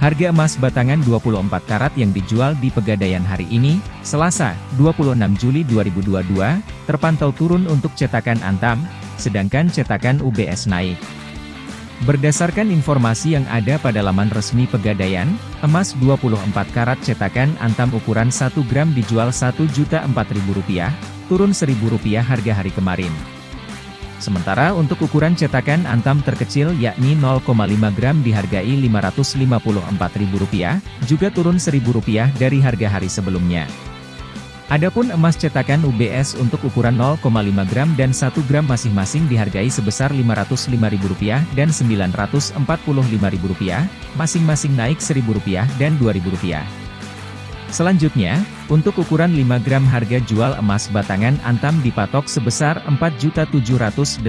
Harga emas batangan 24 karat yang dijual di Pegadaian hari ini, Selasa, 26 Juli 2022, terpantau turun untuk cetakan Antam, sedangkan cetakan UBS naik. Berdasarkan informasi yang ada pada laman resmi Pegadaian, emas 24 karat cetakan Antam ukuran 1 gram dijual Rp1.004.000, turun Rp1.000 harga hari kemarin. Sementara untuk ukuran cetakan Antam terkecil yakni 0,5 gram dihargai Rp554.000, juga turun Rp1.000 dari harga hari sebelumnya. Adapun emas cetakan UBS untuk ukuran 0,5 gram dan 1 gram masing-masing dihargai sebesar Rp505.000 dan Rp945.000, masing-masing naik Rp1.000 dan Rp2.000. Selanjutnya, untuk ukuran 5 gram harga jual emas batangan Antam dipatok sebesar Rp4.780.000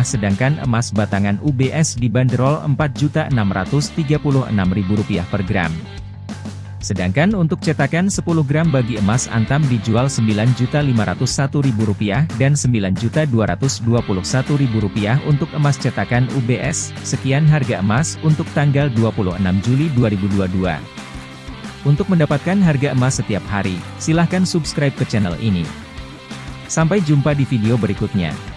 sedangkan emas batangan UBS dibanderol Rp4.636.000 per gram. Sedangkan untuk cetakan 10 gram bagi emas Antam dijual Rp9.501.000 dan Rp9.221.000 untuk emas cetakan UBS. Sekian harga emas untuk tanggal 26 Juli 2022. Untuk mendapatkan harga emas setiap hari, silahkan subscribe ke channel ini. Sampai jumpa di video berikutnya.